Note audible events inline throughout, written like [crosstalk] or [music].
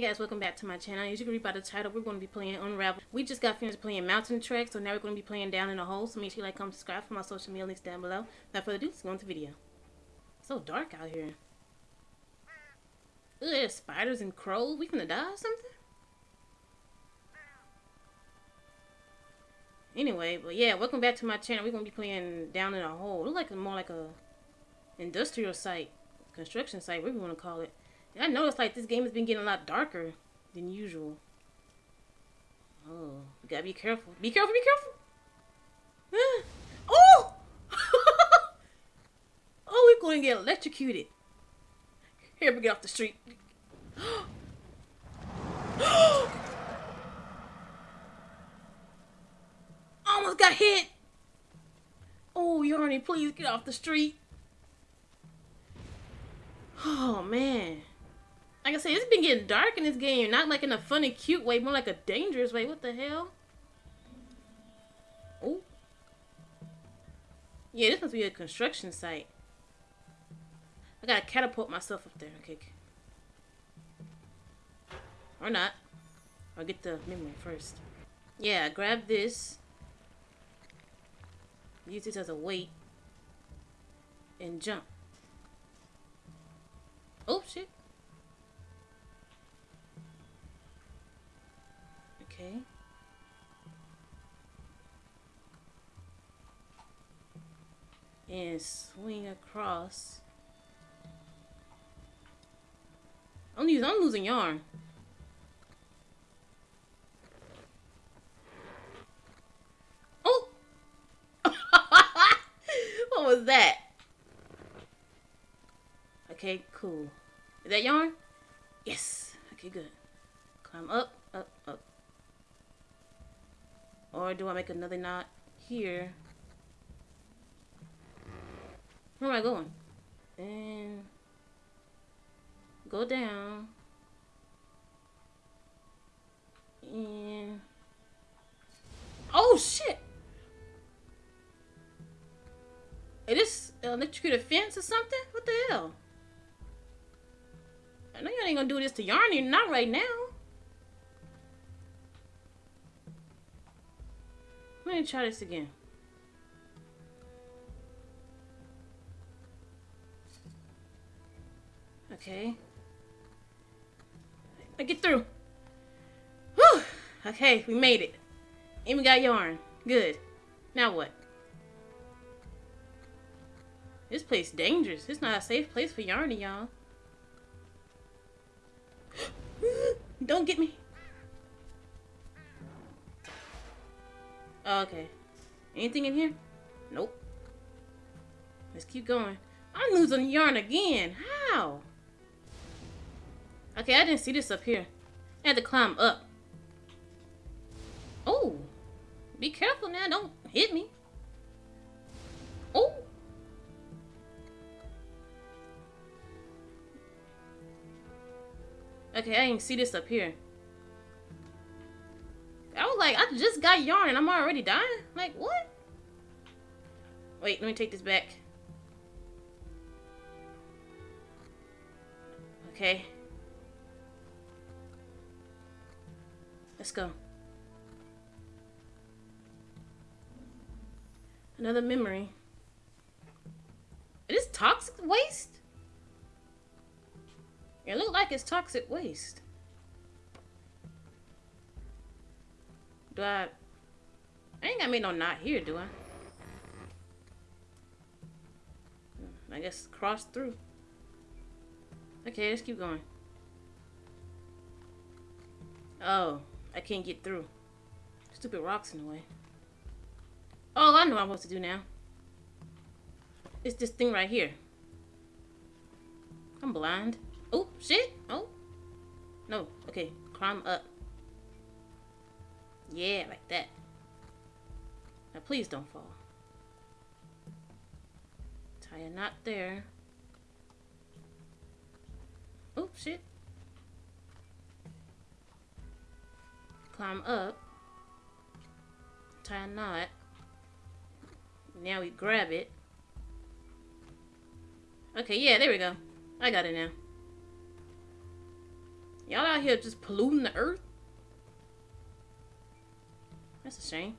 Hey guys, welcome back to my channel. As you can read by the title, we're going to be playing Unravel. We just got finished playing Mountain Trek, so now we're going to be playing Down in a Hole. So make sure you like, comment, subscribe for my social media links down below. Without further ado, let's go into the video. It's so dark out here. Ugh, there's spiders and crows. We gonna die or something? Anyway, but yeah, welcome back to my channel. We're gonna be playing Down in a Hole. Look like more like a industrial site, construction site, whatever you want to call it. I noticed like this game has been getting a lot darker than usual. Oh, you gotta be careful. Be careful, be careful. Ah. oh! [laughs] oh, we're going to get electrocuted. Here, we get off the street. [gasps] Almost got hit. Oh, Yarny, please get off the street. Oh, man. Like I said, it's been getting dark in this game. Not like in a funny, cute way, more like a dangerous way. What the hell? Oh. Yeah, this must be a construction site. I gotta catapult myself up there. Okay. Or not. I'll get the memory first. Yeah, grab this. Use this as a weight. And jump. Oh, shit. Okay. And swing across. I'm losing, I'm losing yarn. Oh! [laughs] what was that? Okay, cool. Is that yarn? Yes. Okay, good. Climb up, up, up. Or do I make another knot here? Where am I going? And go down. And oh shit! Is this electrocuted fence or something? What the hell? I know you ain't gonna do this to Yarny, not right now. Let me try this again. Okay. I get through. Whew. Okay, we made it. And we got yarn. Good. Now what? This place dangerous. It's not a safe place for Yarny, y'all. [gasps] Don't get me. Oh, okay. Anything in here? Nope. Let's keep going. I'm losing yarn again. How? Okay, I didn't see this up here. I had to climb up. Oh. Be careful now. Don't hit me. Oh. Okay, I didn't see this up here. Like, I just got yarn and I'm already dying? Like, what? Wait, let me take this back. Okay. Let's go. Another memory. It is toxic waste? It looked like it's toxic waste. Do I... I ain't gotta make no knot here, do I? Hmm, I guess cross through. Okay, let's keep going. Oh, I can't get through. Stupid rocks in the way. Oh, I know what I'm supposed to do now. It's this thing right here. I'm blind. Oh, shit. Oh. No. Okay. Climb up. Yeah, like that. Now please don't fall. Tie a knot there. Oh, shit. Climb up. Tie a knot. Now we grab it. Okay, yeah, there we go. I got it now. Y'all out here just polluting the earth? That's a shame.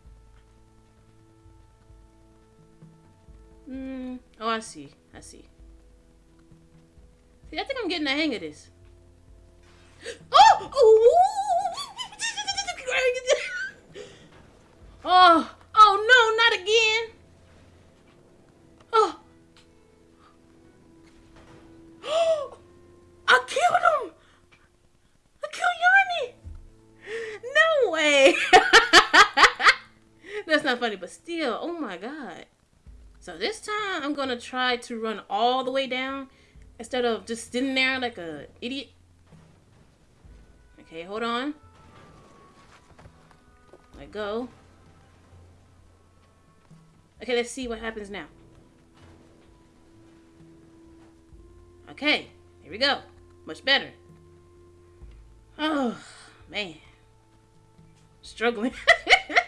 Hmm. Oh, I see. I see. See, I think I'm getting the hang of this. [gasps] Oh! [laughs] Oh! Oh Funny, but still, oh my god. So this time I'm gonna try to run all the way down instead of just sitting there like a idiot. Okay, hold on. Let go. Okay, let's see what happens now. Okay, here we go. Much better. Oh, man. Struggling. [laughs]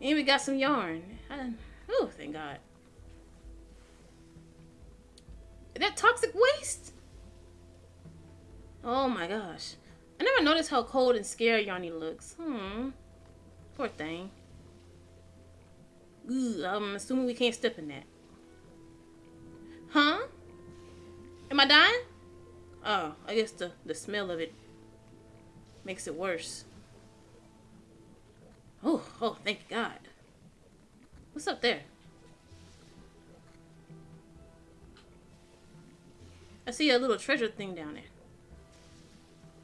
and we got some yarn. oh, thank God. That toxic waste? Oh my gosh. I never noticed how cold and scared Yarny looks. Hmm. Poor thing. Ooh, I'm assuming we can't step in that. Huh? Am I dying? Oh, I guess the, the smell of it makes it worse. Oh, oh, thank God. What's up there? I see a little treasure thing down there.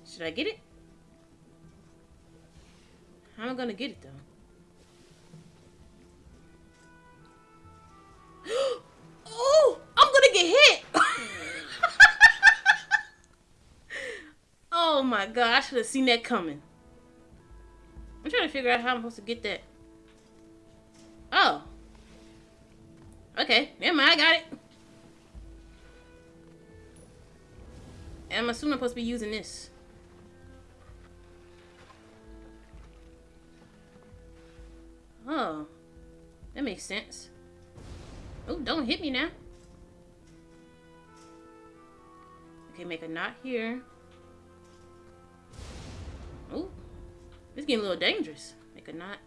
Should I get it? How am I gonna get it though? [gasps] oh, I'm gonna get hit. [laughs] oh my god, I should have seen that coming. Figure out how I'm supposed to get that. Oh. Okay, never mind, I got it. I'm assuming I'm supposed to be using this. Oh. That makes sense. Oh, don't hit me now. Okay, make a knot here. It's getting a little dangerous. Make a knot.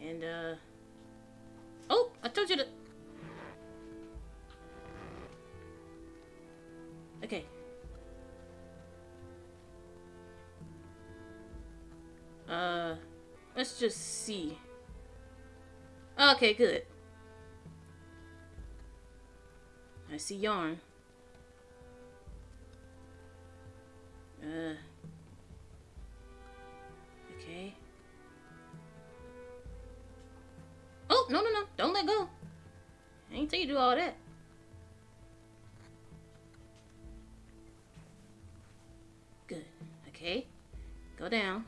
And, uh... Oh, I told you to... Okay. Uh, let's just see. Okay, good. I see yarn. No, no, no. Don't let go. I ain't tell you do all that. Good. Okay. Go down.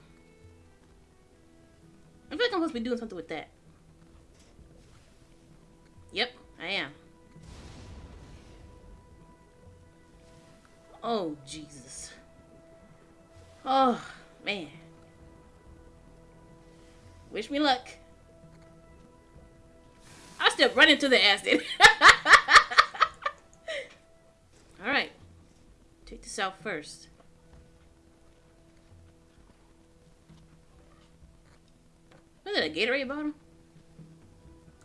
I feel like I'm supposed to be doing something with that. Yep, I am. Oh, Jesus. Oh, man. Wish me luck. Stepped right into the acid. [laughs] Alright. Take this out first. Was it a Gatorade bottle?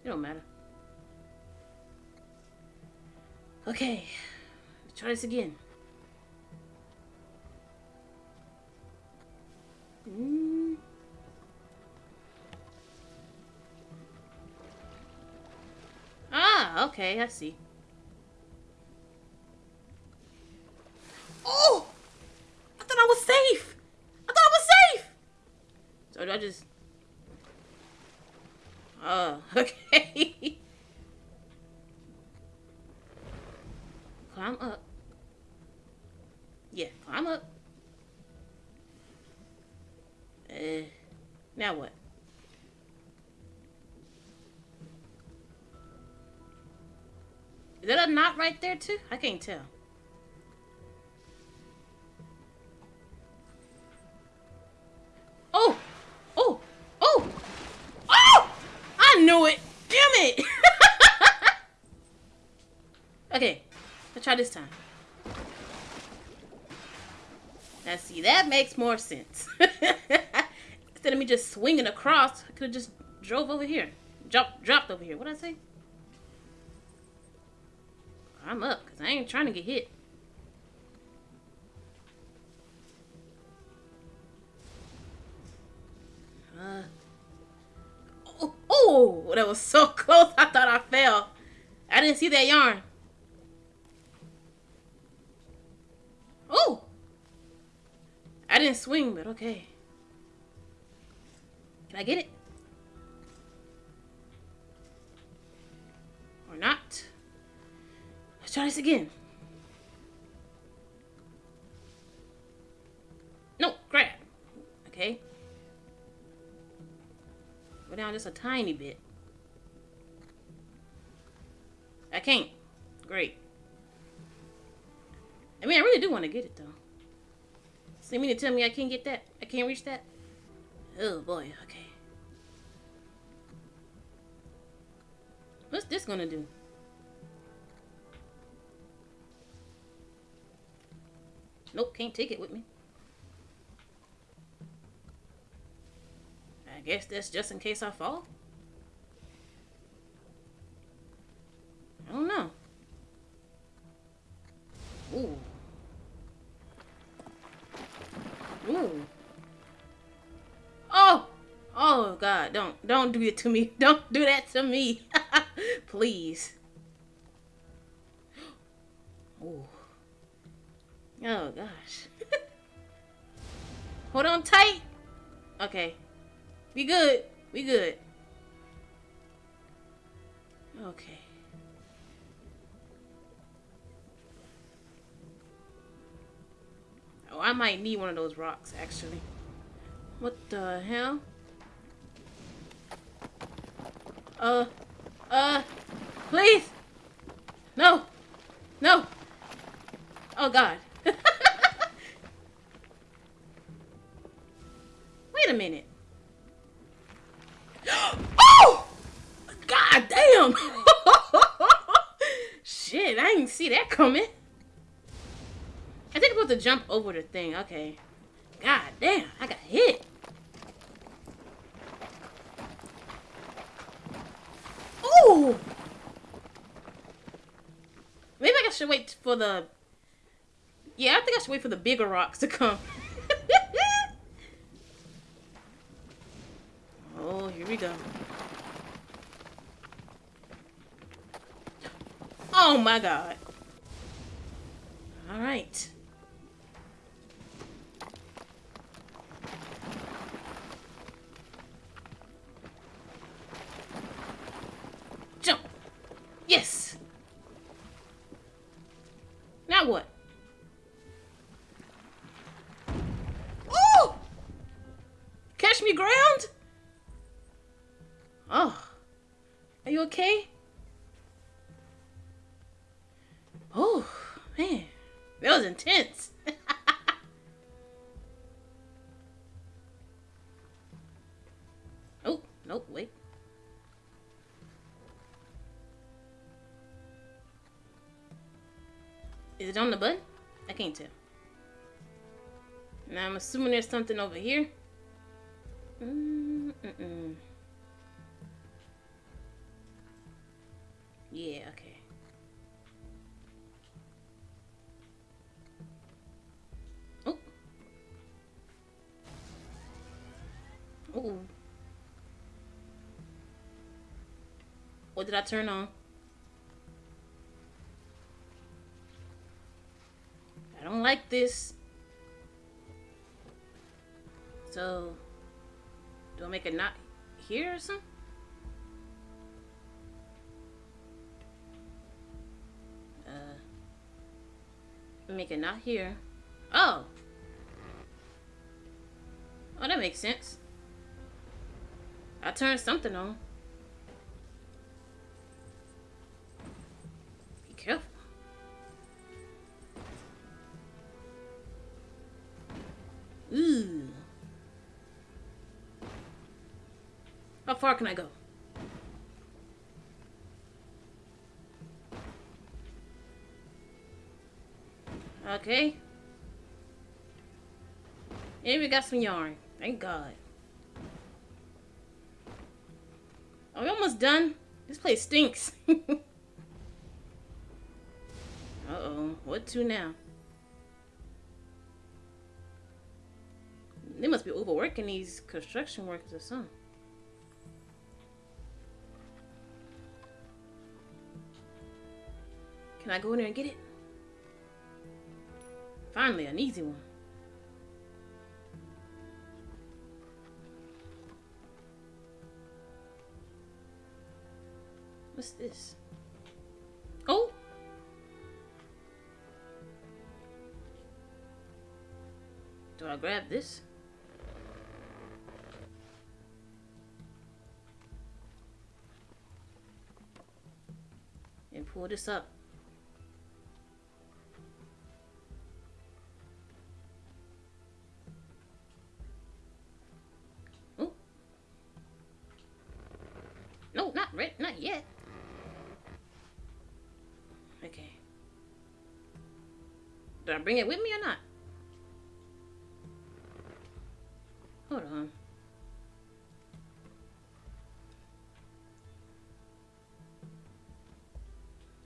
It don't matter. Okay. Let's try this again. Okay, I see. Oh! I thought I was safe! I thought I was safe! So do I just... Oh, [laughs] okay. climb up. Yeah, climb up. Uh, now what? Is that a knot right there too? I can't tell. Oh! Oh! Oh! Oh! I knew it! Damn it! [laughs] okay, let's try this time. Now see, that makes more sense. [laughs] Instead of me just swinging across, I could have just drove over here. Drop, dropped over here. What'd I say? I'm up, because I ain't trying to get hit. Uh, oh, oh, that was so [laughs] close. I thought I fell. I didn't see that yarn. Oh! I didn't swing, but okay. Can I get it? This again. No, grab. Okay. Go down just a tiny bit. I can't. Great. I mean, I really do want to get it, though. So you mean to tell me I can't get that? I can't reach that? Oh, boy. Okay. What's this gonna do? Nope, can't take it with me. I guess that's just in case I fall. I don't know. Ooh. Ooh. Oh! Oh God! Don't don't do it to me! [laughs] Don't do that to me! [laughs] Please. Oh gosh. [laughs] Hold on tight. Okay. We good. We good. Okay. Oh, I might need one of those rocks, actually. What the hell? Uh, uh, please! No! No! Oh, God. [laughs] Wait a minute. [gasps] oh! God damn! [laughs] Shit, I didn't see that coming. I think I'm supposed to jump over the thing. Okay. God damn, I got hit. Ooh! Maybe I should wait for the... Yeah, I think I should wait for the bigger rocks to come. [laughs] oh, here we go. Oh my god. Alright. Yes! Is it on the button? I can't tell. Now I'm assuming there's something over here. Mm -mm. Yeah, okay. Oh. Oh. What did I turn on? This. So, do I make a knot here or something? Uh, make a knot here. Oh! Oh, that makes sense. I turned something on. Far can I go? Okay. And we got some yarn. Thank God. Are we almost done? This place stinks. [laughs] Uh-oh. What to now? They must be overworking these construction workers or something. Can I go in there and get it? Finally, an easy one. What's this? Oh! Do I grab this? And pull this up. Okay. Do I bring it with me or not? Hold on.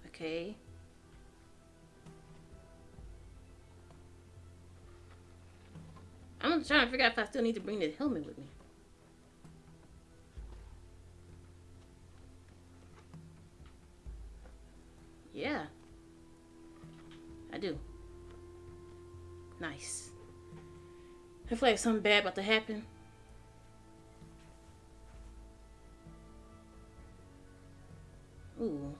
Okay. I'm trying to figure out if I still need to bring the helmet with me. I feel like something bad about to happen. Ooh.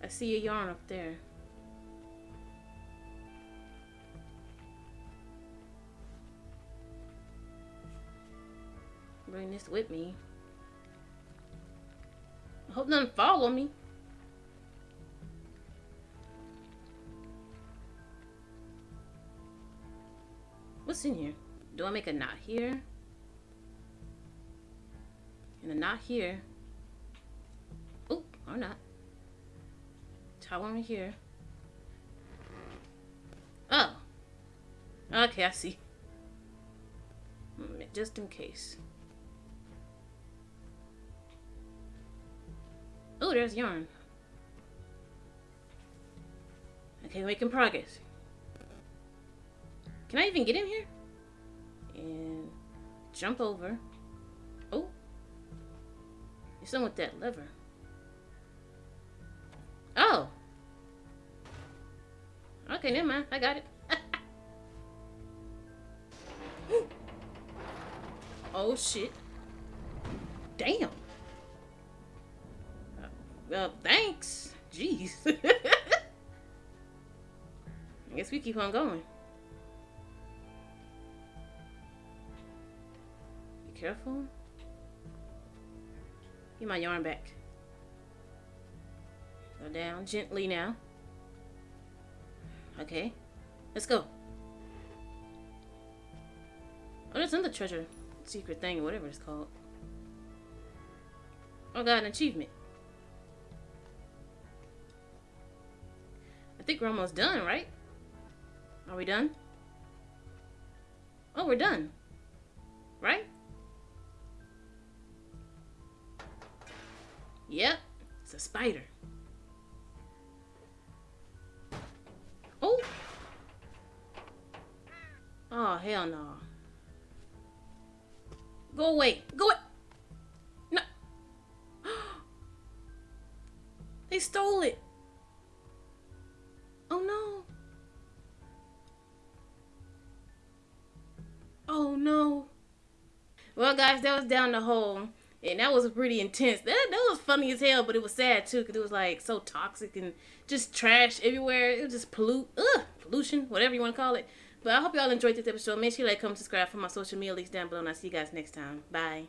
I see a yarn up there. Bring this with me. I hope none follow me. What's in here? Do I make a knot here? And a knot here. Oh, or not. Tie one right here. Oh. Okay, I see. Mm, just in case. Oh, there's yarn. Okay, making progress. Can I even get in here? And jump over. Oh. It's something with that lever. Oh. Okay, never mind. I got it. [laughs] oh, shit. Damn. Uh, well, thanks. Jeez. [laughs] I guess we keep on going. Careful. Get my yarn back. Go down gently now. Okay. Let's go. Oh, there's another treasure secret thing, or whatever it's called. Oh, got an achievement. I think we're almost done, right? Are we done? Oh, we're done. Right? Yep, it's a spider. Oh! Oh, hell no. Go away. Go away. No. [gasps] they stole it. Oh no. Oh no. Well, guys, that was down the hole. And that was pretty intense. That, that was funny as hell, but it was sad too because it was like so toxic and just trash everywhere. It was just pollute, ugh, pollution, whatever you want to call it. But I hope y'all enjoyed this episode. Make sure you like, comment, subscribe for my social media links down below, and I'll see you guys next time. Bye.